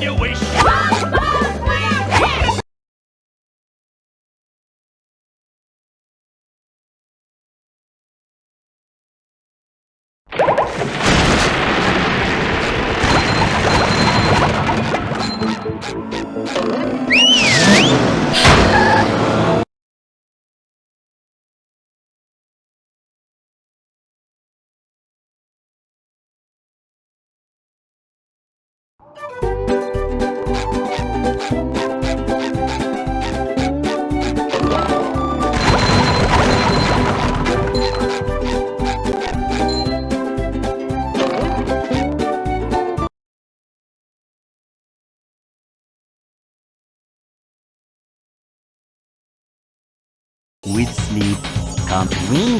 Continuation.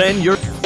Then you're.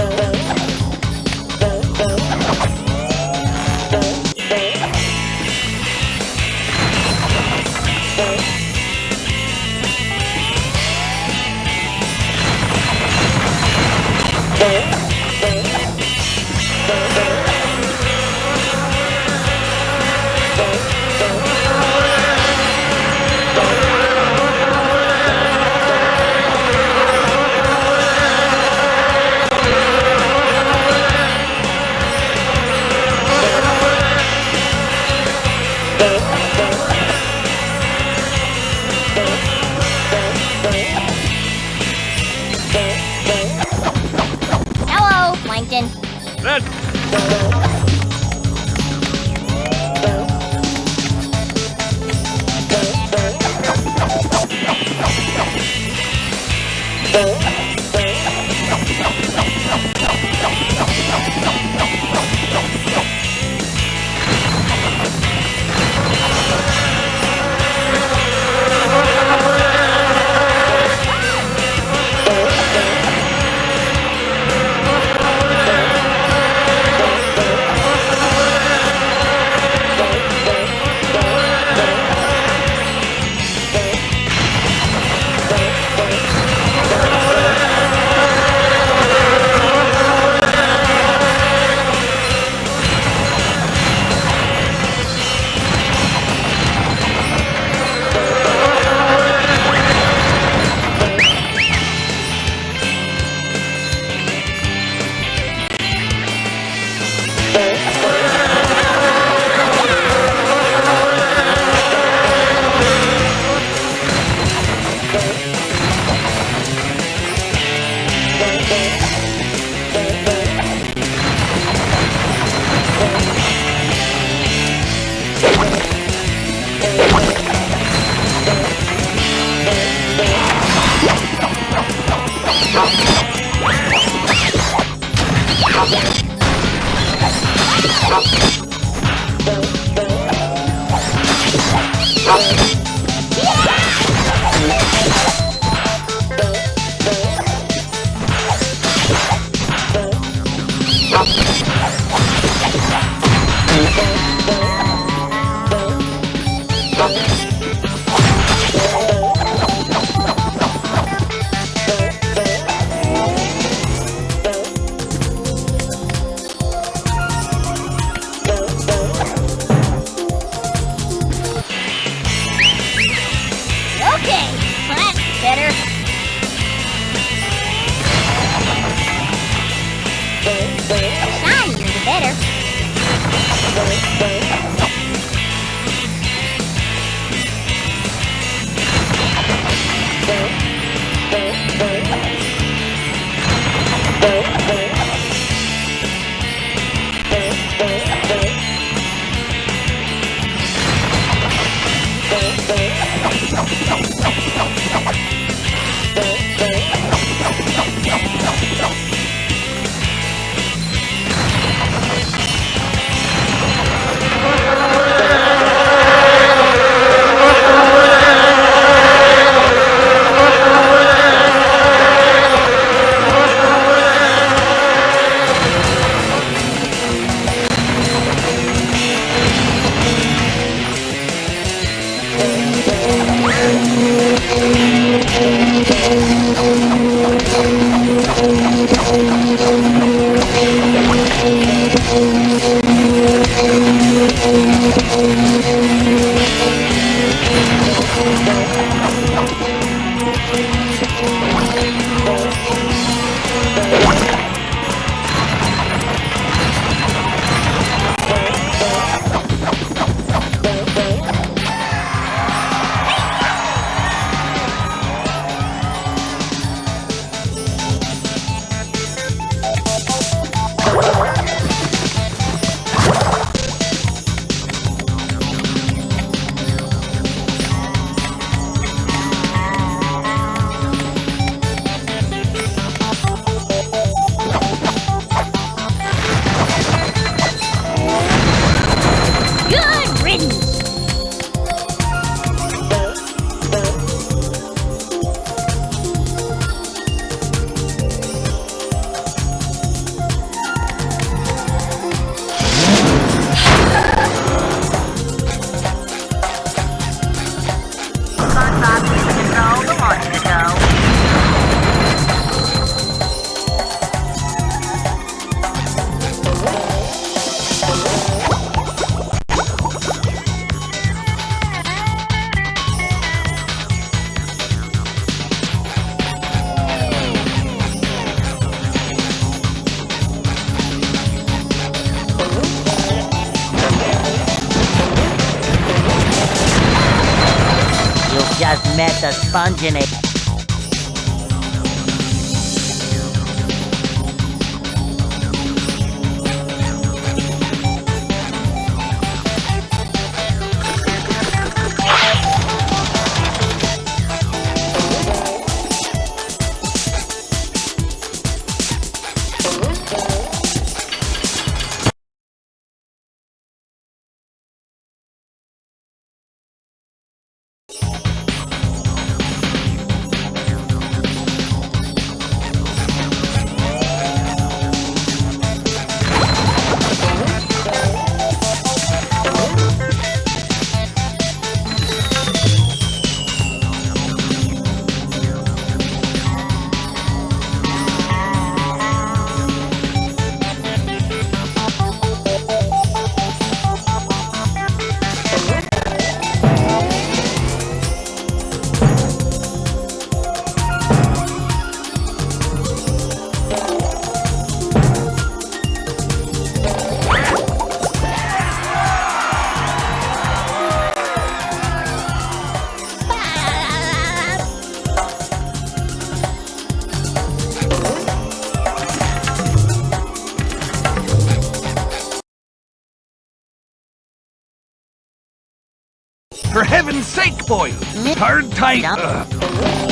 Heaven's sake, boys! Hard tight! Ugh.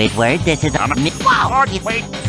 Squidward, this is a mi- Wow! Wait!